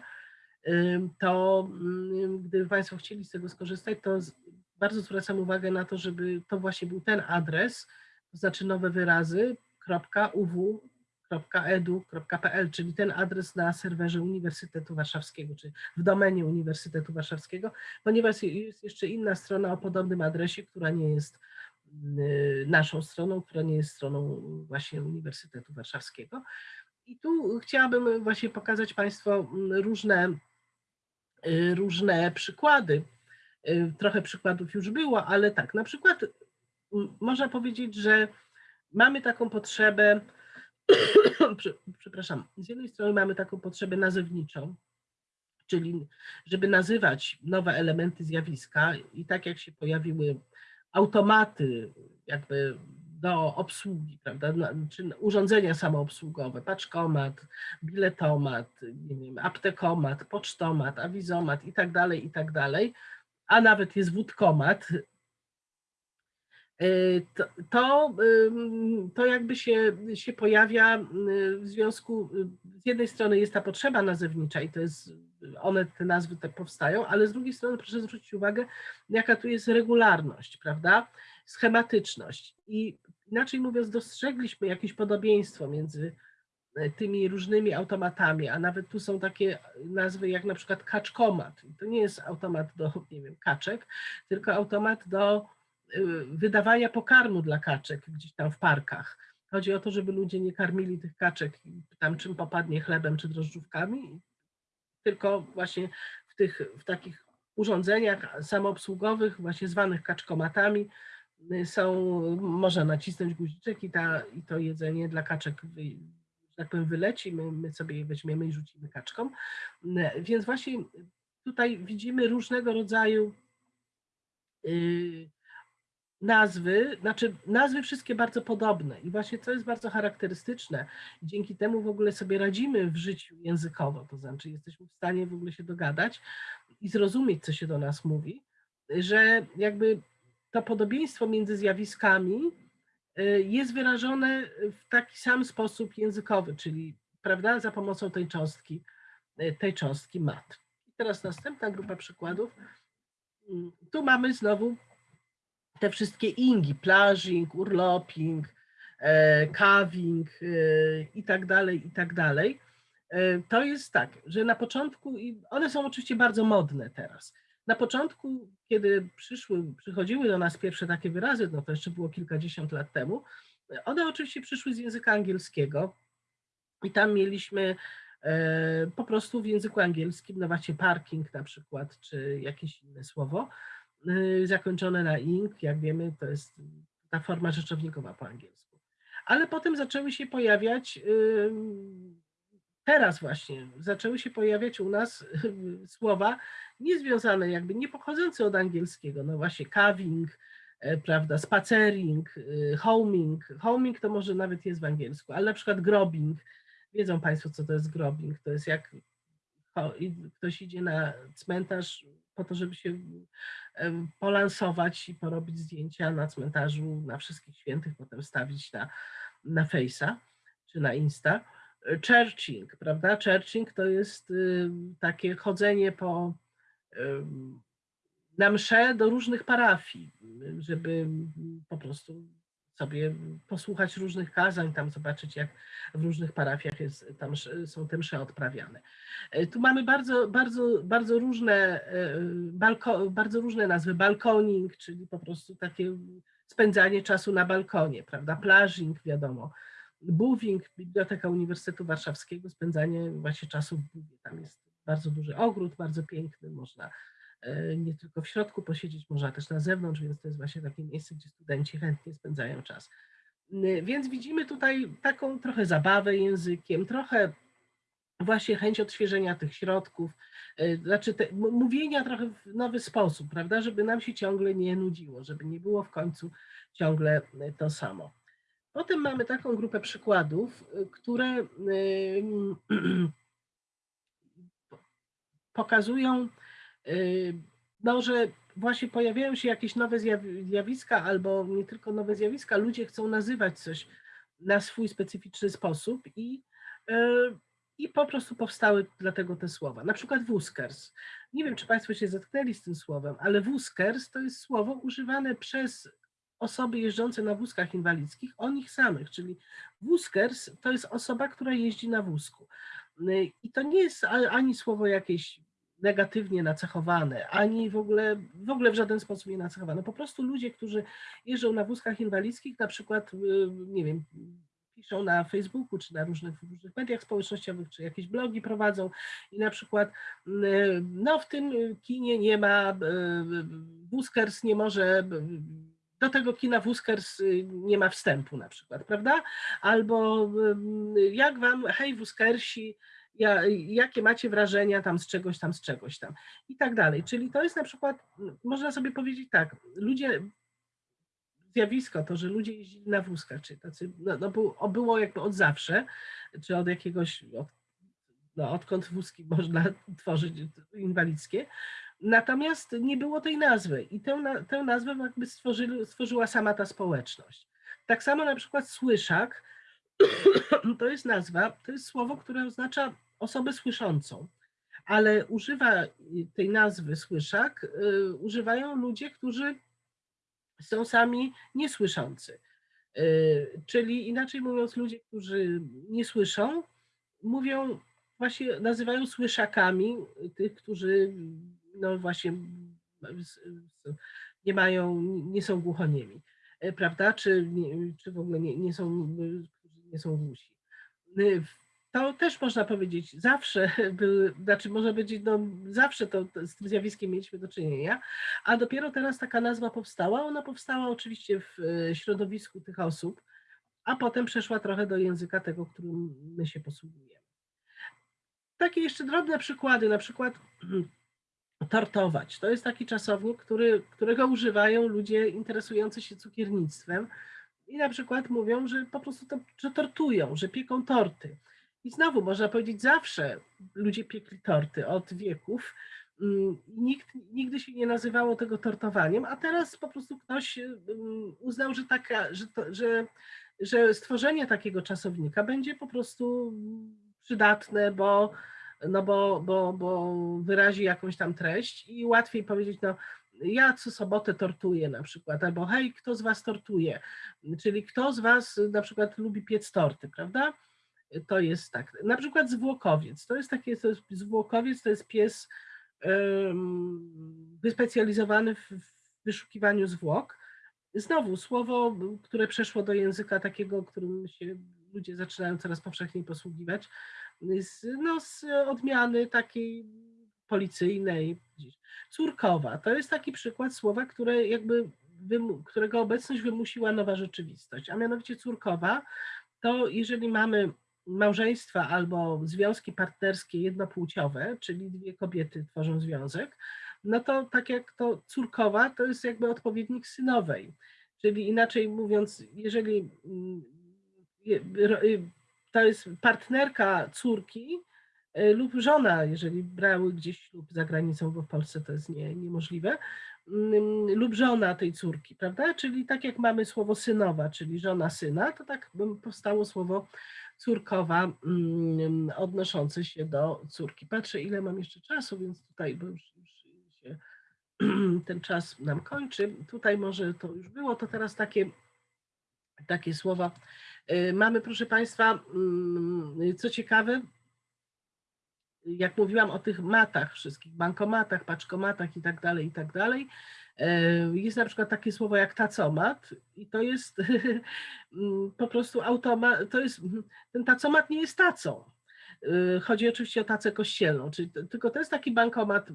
ym, to ym, gdyby Państwo chcieli z tego skorzystać, to bardzo zwracam uwagę na to, żeby to właśnie był ten adres, to znaczy nowe wyrazy, www.edu.pl, czyli ten adres na serwerze Uniwersytetu Warszawskiego, czy w domenie Uniwersytetu Warszawskiego, ponieważ jest jeszcze inna strona o podobnym adresie, która nie jest y, naszą stroną, która nie jest stroną właśnie Uniwersytetu Warszawskiego. I tu chciałabym właśnie pokazać Państwu mm, różne, y, różne przykłady. Y, Trochę przykładów już było, ale tak, na przykład można powiedzieć, że mamy taką potrzebę, prze- przepraszam, z jednej strony mamy taką potrzebę nazewniczą, czyli żeby nazywać nowe elementy zjawiska i tak jak się pojawiły automaty, jakby do obsługi, prawda, czy urządzenia samoobsługowe, paczkomat, biletomat, nie wiem, aptekomat, pocztomat, awizomat i tak dalej, i tak dalej, a nawet jest wódkomat, to, to, ym, to jakby się, się pojawia y, w związku, y, z jednej strony jest ta potrzeba nazewnicza i to jest, one, te nazwy te powstają, ale z drugiej strony proszę zwrócić uwagę, jaka tu jest regularność, prawda, schematyczność i inaczej mówiąc dostrzegliśmy jakieś podobieństwo między e, tymi różnymi automatami, a nawet tu są takie nazwy jak na przykład kaczkomat. To nie jest automat do, nie wiem, kaczek, tylko automat do wydawania pokarmu dla kaczek gdzieś tam w parkach. Chodzi o to, żeby ludzie nie karmili tych kaczek tam czym popadnie chlebem czy drożdżówkami, tylko właśnie w tych, w takich urządzeniach samoobsługowych, właśnie zwanych kaczkomatami, y, są, można nacisnąć guziczek i, ta, i to jedzenie dla kaczek, że tak powiem, wyleci, my, my sobie je weźmiemy i rzucimy kaczkom. Y, Więc właśnie tutaj widzimy różnego rodzaju y, nazwy, znaczy nazwy wszystkie bardzo podobne i właśnie co jest bardzo charakterystyczne, dzięki temu w ogóle sobie radzimy w życiu językowo, to znaczy jesteśmy w stanie w ogóle się dogadać i zrozumieć, co się do nas mówi, że jakby to podobieństwo między zjawiskami y, jest wyrażone w taki sam sposób językowy, czyli prawda, za pomocą tej cząstki, y, tej cząstki mat. I teraz następna grupa przykładów. Mm, Tu mamy znowu te wszystkie ingi, plażing, urloping, e, kawing e, i tak dalej, i tak dalej. E, To jest tak, że na początku, one są oczywiście bardzo modne teraz. Na początku, kiedy przyszły, przychodziły do nas pierwsze takie wyrazy, no to jeszcze było kilkadziesiąt lat temu, one oczywiście przyszły z języka angielskiego i tam mieliśmy e, po prostu w języku angielskim, no właśnie parking na przykład, czy jakieś inne słowo, zakończone na ing, jak wiemy, to jest ta forma rzeczownikowa po angielsku. Ale potem zaczęły się pojawiać, teraz właśnie, zaczęły się pojawiać u nas słowa niezwiązane, jakby nie pochodzące od angielskiego, no właśnie carving, e, prawda, spacering, y, homing. Homing to może nawet jest w angielsku, ale na przykład grobbing. Wiedzą Państwo, co to jest grobbing? To jest jak ktoś idzie na cmentarz po to, żeby się polansować i porobić zdjęcia na cmentarzu na wszystkich świętych, potem stawić na, na Face'a czy na Insta. E, Churching, prawda? Churching to jest y, takie chodzenie po na msze do różnych parafii, żeby po prostu sobie posłuchać różnych kazań, tam zobaczyć, jak w różnych parafiach jest, tam są te msze odprawiane. E, Tu mamy bardzo, bardzo, bardzo różne, e, balko, bardzo różne nazwy. Balkoning, czyli po prostu takie spędzanie czasu na balkonie, prawda? Plażing, wiadomo. Buving, Biblioteka Uniwersytetu Warszawskiego, spędzanie właśnie czasu w buwie. Tam jest bardzo duży ogród, bardzo piękny, można nie tylko w środku posiedzieć, można też na zewnątrz, więc to jest właśnie takie miejsce, gdzie studenci chętnie spędzają czas. Więc widzimy tutaj taką trochę zabawę językiem, trochę właśnie chęć odświeżenia tych środków, e, znaczy te, mówienia trochę w nowy sposób, prawda, żeby nam się ciągle nie nudziło, żeby nie było w końcu ciągle e, to samo. Potem mamy taką grupę przykładów, e, które pokazują, no, że właśnie pojawiają się jakieś nowe zjawi- zjawiska, albo nie tylko nowe zjawiska, ludzie chcą nazywać coś na swój specyficzny sposób i, y, i po prostu powstały dlatego te słowa. Na przykład wózkers. Nie wiem, czy Państwo się zetknęli z tym słowem, ale wózkers to jest słowo używane przez osoby jeżdżące na wózkach inwalidzkich o nich samych, czyli wózkers to jest osoba, która jeździ na wózku. Y, I to nie jest ani słowo jakieś negatywnie nacechowane, ani w ogóle, w ogóle w żaden sposób nie nacechowane. Po prostu ludzie, którzy jeżdżą na wózkach inwalidzkich, na przykład, y, nie wiem, piszą na Facebooku, czy na różnych, różnych mediach społecznościowych, czy jakieś blogi prowadzą i na przykład, y, no w tym kinie nie ma, y, wózkers nie może, do tego kina wózkers y, nie ma wstępu na przykład, prawda? Albo jak wam, hej wózkersi, ja, jakie macie wrażenia tam z czegoś tam, z czegoś tam i tak dalej. Czyli to jest na przykład, można sobie powiedzieć tak, ludzie zjawisko, to, że ludzie jeździli na wózkach, czy tacy, no, no było, było jakby od zawsze, czy od jakiegoś, od, no, odkąd wózki można tworzyć inwalidzkie, natomiast nie było tej nazwy i tę, tę nazwę jakby stworzyli, stworzyła sama ta społeczność. Tak samo na przykład słyszak, to jest nazwa, to jest słowo, które oznacza osobę słyszącą, ale używa tej nazwy słyszak, y, używają ludzie, którzy są sami niesłyszący. Y, Czyli inaczej mówiąc, ludzie, którzy nie słyszą, mówią, właśnie nazywają słyszakami tych, którzy no właśnie nie mają, nie są głuchoniemi, y, prawda? Czy, czy w ogóle nie, nie są, y, nie są głusi. To też można powiedzieć, zawsze były, znaczy można powiedzieć, no zawsze to z tym zjawiskiem mieliśmy do czynienia, a dopiero teraz taka nazwa powstała. Ona powstała oczywiście w e, środowisku tych osób, a potem przeszła trochę do języka tego, którym my się posługujemy. Takie jeszcze drobne przykłady, na przykład tortować. To jest taki czasownik, który, którego używają ludzie interesujący się cukiernictwem i na przykład mówią, że po prostu to, że tortują, że pieką torty. I znowu można powiedzieć, zawsze ludzie piekli torty od wieków. Mm, Nikt, nigdy się nie nazywało tego tortowaniem, a teraz po prostu ktoś mm, uznał, że, taka, że, to, że, że stworzenie takiego czasownika będzie po prostu przydatne, bo, no bo, bo, bo wyrazi jakąś tam treść i łatwiej powiedzieć, no ja co sobotę tortuję na przykład, albo hej, kto z was tortuje, czyli kto z was na przykład lubi piec torty, prawda? To jest tak. Na przykład zwłokowiec. To jest jest, zwłokowiec to jest pies wyspecjalizowany w wyszukiwaniu zwłok. Znowu słowo, które przeszło do języka takiego, którym się ludzie zaczynają coraz powszechniej posługiwać, z, no, z odmiany takiej policyjnej. Córkowa to jest taki przykład słowa, które jakby którego obecność wymusiła nowa rzeczywistość, a mianowicie córkowa to jeżeli mamy małżeństwa albo związki partnerskie jednopłciowe, czyli dwie kobiety tworzą związek, no to tak jak to córkowa, to jest jakby odpowiednik synowej. Czyli inaczej mówiąc, jeżeli mm, y, to jest partnerka córki y, lub żona, jeżeli brały gdzieś ślub za granicą, bo w Polsce to jest nie, niemożliwe, mm, lub żona tej córki, prawda? Czyli tak jak mamy słowo synowa, czyli żona syna, to tak powstało słowo córkowa mm, odnoszące się do córki. Patrzę, ile mam jeszcze czasu, więc tutaj, bo już, już się ten czas nam kończy. Tutaj może to już było, to teraz takie, takie słowa. Y, Mamy, proszę Państwa, mm, co ciekawe, jak mówiłam o tych matach wszystkich, bankomatach, paczkomatach i tak dalej, i tak dalej, jest na przykład takie słowo jak tacomat i to jest mm, po prostu automat, to jest, ten tacomat nie jest tacą. Y, Chodzi oczywiście o tacę kościelną, czyli tylko to jest taki bankomat,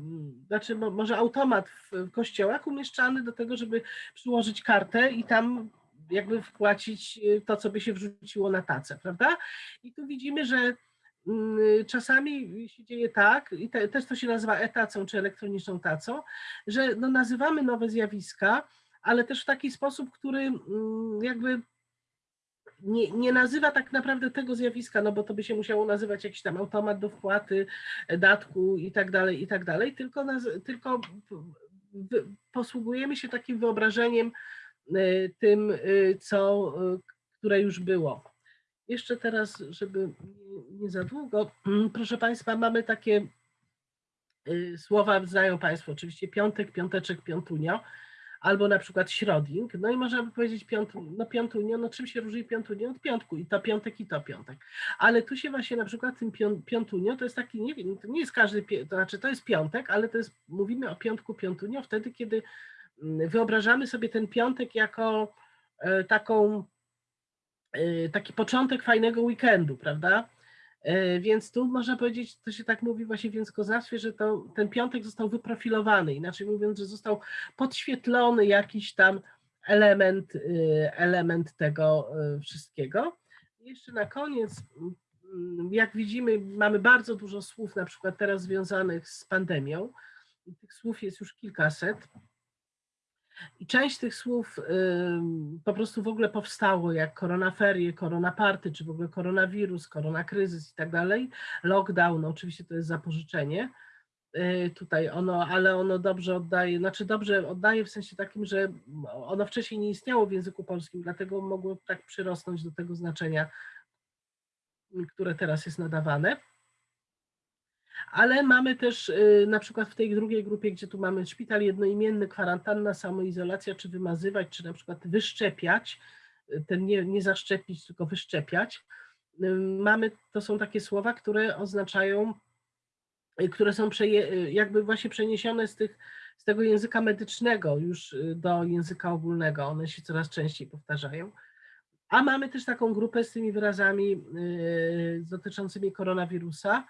znaczy mo- może automat w, kościołach umieszczany do tego, żeby przyłożyć kartę i tam jakby wpłacić y, to, co by się wrzuciło na tacę, prawda? I tu widzimy, że czasami się dzieje tak, i te, też to się nazywa e-tacą czy elektroniczną tacą, że no nazywamy nowe zjawiska, ale też w taki sposób, który mm, jakby nie, nie nazywa tak naprawdę tego zjawiska, no bo to by się musiało nazywać jakiś tam automat do wpłaty, datku i tak dalej, i tak dalej, tylko, naz, tylko posługujemy się takim wyobrażeniem e, tym, e, co, które już było. Jeszcze teraz, żeby nie- za długo, proszę Państwa, mamy takie y, słowa, znają Państwo oczywiście piątek, piąteczek, piątunio, albo na przykład środing, no i można by powiedzieć piąt, no piątunio, no czym się różni piątunio od piątku? I to piątek i to piątek, ale tu się właśnie na przykład tym pią- piątunio, to jest taki, nie wiem, to nie jest każdy, to znaczy to jest piątek, ale to jest, mówimy o piątku, piątunio wtedy, kiedy mm, wyobrażamy sobie ten piątek jako e, taką, taki początek fajnego weekendu, prawda? E, Więc tu można powiedzieć, to się tak mówi właśnie w językoznawstwie, że to, ten piątek został wyprofilowany, inaczej mówiąc, że został podświetlony jakiś tam element, y, element tego y, wszystkiego. Jeszcze na koniec, mm, jak widzimy, mamy bardzo dużo słów, na przykład teraz związanych z pandemią. Tych słów jest już kilkaset. I część tych słów po prostu w ogóle powstało, jak koronaferie, koronaparty, czy w ogóle koronawirus, koronakryzys i tak dalej. Lockdown, no oczywiście to jest zapożyczenie. Y, Tutaj ono, ale ono dobrze oddaje, znaczy dobrze oddaje w sensie takim, że ono wcześniej nie istniało w języku polskim, dlatego mogło tak przyrosnąć do tego znaczenia, które teraz jest nadawane. Ale mamy też y, na przykład w tej drugiej grupie, gdzie tu mamy szpital jednoimienny, kwarantanna, samoizolacja, czy wymazywać, czy na przykład wyszczepiać, y, ten nie, nie zaszczepić, tylko wyszczepiać. Y, Mamy, to są takie słowa, które oznaczają, które są przeje, jakby właśnie przeniesione z, tych, z tego języka medycznego już do języka ogólnego. One się coraz częściej powtarzają. A mamy też taką grupę z tymi wyrazami dotyczącymi koronawirusa,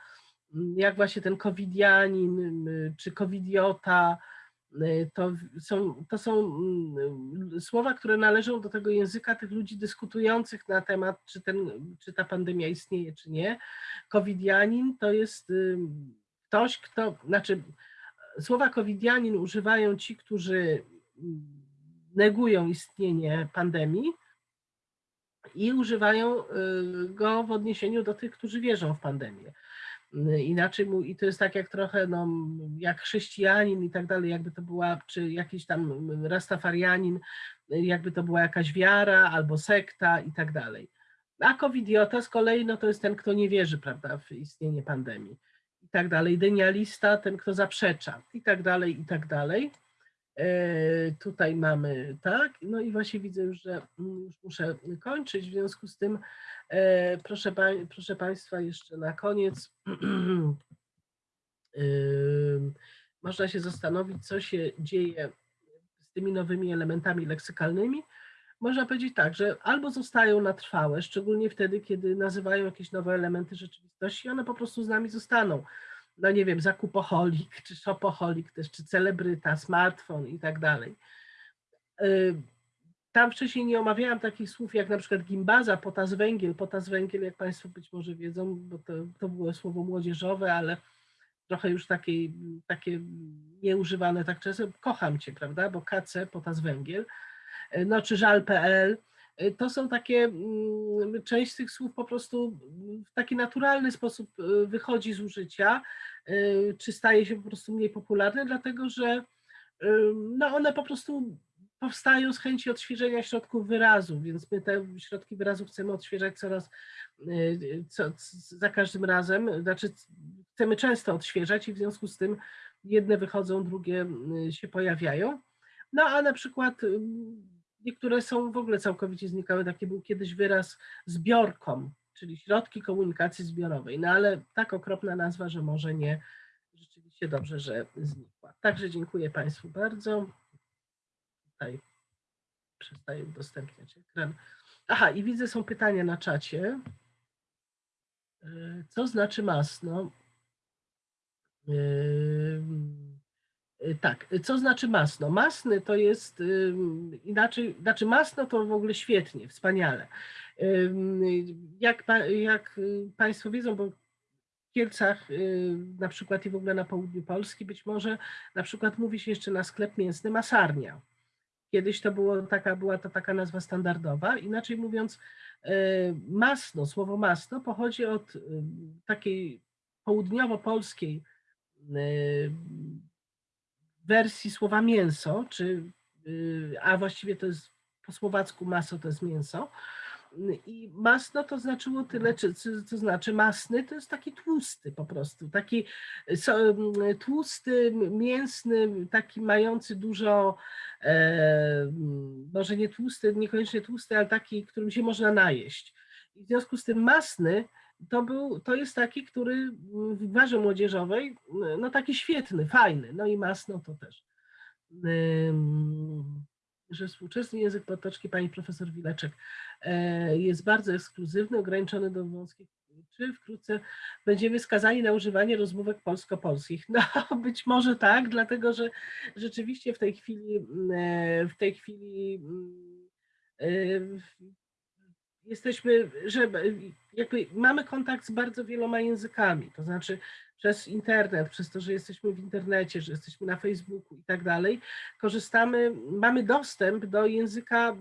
jak właśnie ten covidianin czy covidiota, y, to są, to są mm, słowa, które należą do tego języka tych ludzi dyskutujących na temat, czy, ten, czy ta pandemia istnieje, czy nie. Covidianin to jest ktoś, kto, znaczy słowa covidianin używają ci, którzy mm, negują istnienie pandemii, i używają y, go w odniesieniu do tych, którzy wierzą w pandemię. Y, Inaczej mu, i to jest tak jak trochę no, jak chrześcijanin i tak dalej, jakby to była, czy jakiś tam rastafarianin, y, jakby to była jakaś wiara albo sekta i tak dalej. A covidiota z kolei, no to jest ten, kto nie wierzy, prawda, w istnienie pandemii i tak dalej. Denialista, ten, kto zaprzecza i tak dalej, i tak dalej. E, Tutaj mamy tak, no i właśnie widzę że mm, już muszę kończyć, w związku z tym e, proszę, proszę Państwa jeszcze na koniec można się zastanowić, co się dzieje z tymi nowymi elementami leksykalnymi. Można powiedzieć tak, że albo zostają na trwałe, szczególnie wtedy, kiedy nazywają jakieś nowe elementy rzeczywistości, one po prostu z nami zostaną no nie wiem, zakupoholik, czy shopoholik też, czy celebryta, smartfon i tak dalej. Y, Tam wcześniej nie omawiałam takich słów jak na przykład gimbaza, potas węgiel. Potas węgiel, jak Państwo być może wiedzą, bo to, to było słowo młodzieżowe, ale trochę już takie, takie nieużywane tak często. Kocham Cię, prawda, bo KC, potas węgiel. Y, No czy żal.pl. Y, To są takie, mm, część z tych słów po prostu w taki naturalny sposób y, wychodzi z użycia, y, czy staje się po prostu mniej popularne, dlatego że no one po prostu powstają z chęci odświeżenia środków wyrazu, więc my te środki wyrazu chcemy odświeżać coraz, co, za każdym razem, znaczy chcemy często odświeżać i w związku z tym jedne wychodzą, drugie się pojawiają. No a na przykład niektóre są w ogóle całkowicie znikały. Taki był kiedyś wyraz zbiorkom, czyli środki komunikacji zbiorowej. No ale tak okropna nazwa, że może nie, rzeczywiście dobrze, że znikła. Także dziękuję Państwu bardzo. Tutaj przestaję udostępniać ekran. Aha, i widzę, są pytania na czacie. Y, Co znaczy masno? Ym, y, Tak, co znaczy masno? Masny to jest inaczej, znaczy masno to w ogóle świetnie, wspaniale. Jak, jak y, Państwo wiedzą, bo w Kielcach y, na przykład i w ogóle na południu Polski być może na przykład mówi się jeszcze na sklep mięsny masarnia. Kiedyś to było taka, była to taka nazwa standardowa. Inaczej mówiąc, y, masno, słowo masno pochodzi od takiej południowo-polskiej wersji słowa mięso, czy, y, a właściwie to jest po słowacku maso to jest mięso. I masno to znaczyło tyle, czy, to znaczy masny to jest taki tłusty po prostu, taki tłusty, mięsny, taki mający dużo, e, może nie tłusty, niekoniecznie tłusty, ale taki, którym się można najeść. I w związku z tym masny to, był, to jest taki, który w barze młodzieżowej, no taki świetny, fajny, no i masno to też. Że współczesny język potoczki pani profesor Wileczek e, jest bardzo ekskluzywny, ograniczony do wąskich czy wkrótce będziemy skazani na używanie rozmówek polsko-polskich. No być może tak, dlatego że rzeczywiście w tej chwili e, w tej chwili mm, e, jesteśmy, że jakby mamy kontakt z bardzo wieloma językami, to znaczy przez internet, przez to, że jesteśmy w internecie, że jesteśmy na Facebooku i tak dalej, korzystamy, mamy dostęp do języka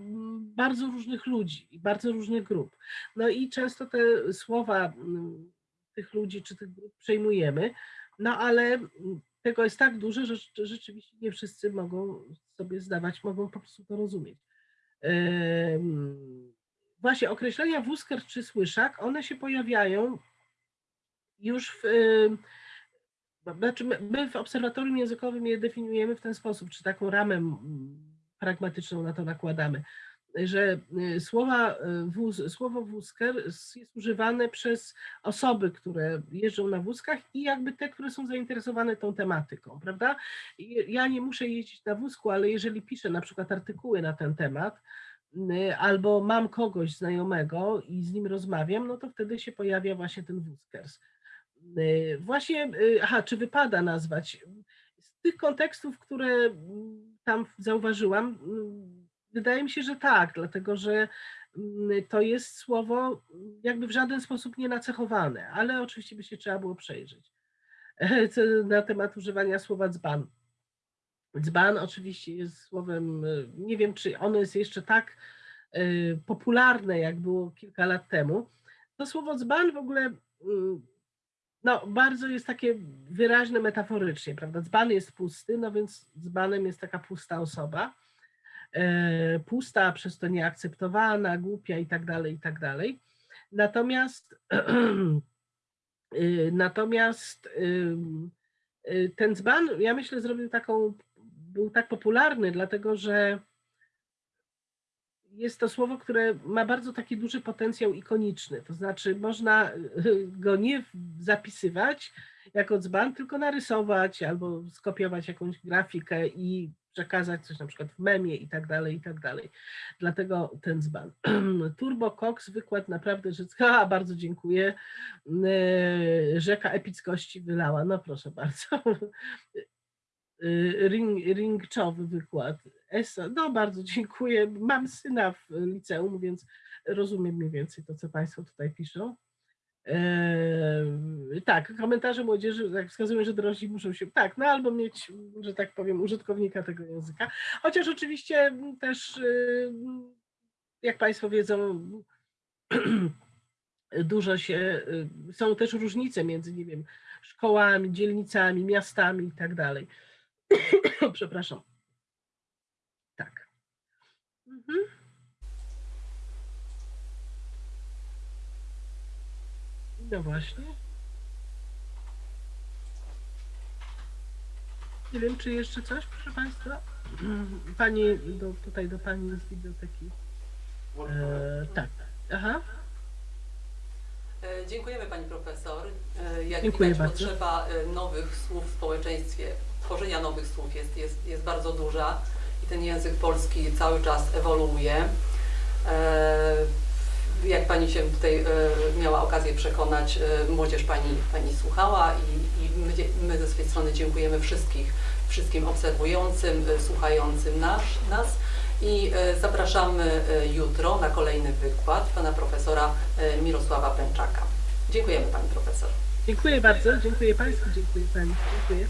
bardzo różnych ludzi i bardzo różnych grup. No i często te słowa tych ludzi czy tych grup przejmujemy, no ale tego jest tak dużo, że rzeczywiście nie wszyscy mogą sobie zdawać, mogą po prostu to rozumieć. Em, Właśnie określenia wózker czy słyszak, one się pojawiają już w. em, Znaczy my- w obserwatorium językowym je definiujemy w ten sposób, czy taką ramę pragmatyczną na to nakładamy, że y, słowa, y, wóz, słowo wózker jest używane przez osoby, które jeżdżą na wózkach i jakby te, które są zainteresowane tą tematyką, prawda? Ja nie muszę jeździć na wózku, ale jeżeli piszę na przykład artykuły na ten temat, y, albo mam kogoś znajomego i z nim rozmawiam, no to wtedy się pojawia właśnie ten wózkers. Y, Właśnie, y, aha, czy wypada nazwać? Z tych kontekstów, które mm, tam zauważyłam, mm, wydaje mi się, że tak, dlatego że mm, to jest słowo jakby w żaden sposób nie nacechowane, ale oczywiście by się trzeba było przejrzeć. Na temat używania słowa dzban. Dzban oczywiście jest słowem, y, nie wiem czy ono jest jeszcze tak y, popularne, jak było kilka lat temu. To słowo dzban w ogóle mm, no, bardzo jest takie wyraźne metaforycznie, prawda? Dzban jest pusty, no więc dzbanem jest taka pusta osoba. E, pusta, przez to nieakceptowana, głupia i tak dalej, i tak dalej. Natomiast y, natomiast y, ten dzban, ja myślę, zrobił taką, był tak popularny, dlatego że jest to słowo, które ma bardzo taki duży potencjał ikoniczny. To znaczy, można go nie zapisywać jako dzban, tylko narysować albo skopiować jakąś grafikę i przekazać coś na przykład w memie i tak dalej, i tak dalej. Dlatego ten dzban. Turbo Cox, wykład naprawdę, ha, bardzo dziękuję. Y, Rzeka epickości wylała. No proszę bardzo. Y, Ring, ringczowy wykład. Esa, no bardzo dziękuję. Mam syna w liceum, więc rozumiem mniej więcej to, co Państwo tutaj piszą. Eee, tak, komentarze młodzieży tak wskazują, że dorośli muszą się, tak, no albo mieć, że tak powiem, użytkownika tego języka. Chociaż oczywiście też, jak Państwo wiedzą, dużo się, są też różnice między, nie wiem, szkołami, dzielnicami, miastami i tak dalej. Przepraszam. Tak. Mhm. No właśnie. Nie wiem, czy jeszcze coś, proszę Państwa? Pani, do, tutaj do Pani z biblioteki. E, tak. Aha. E, Dziękujemy Pani Profesor. E, Jak Dziękuję widać bardzo. potrzeba e, nowych słów w społeczeństwie, tworzenia nowych słów jest, jest, jest bardzo duża i ten język polski cały czas ewoluuje. Jak Pani się tutaj miała okazję przekonać, młodzież Pani, pani słuchała i, i my, my ze swojej strony dziękujemy wszystkich, wszystkim obserwującym, słuchającym nas, nas i e, zapraszamy e, jutro na kolejny wykład Pana Profesora e, Mirosława Pęczaka. Dziękujemy Pani Profesor. Dziękuję bardzo. Dziękuję Państwu. Dziękuję Pani. Dziękuję.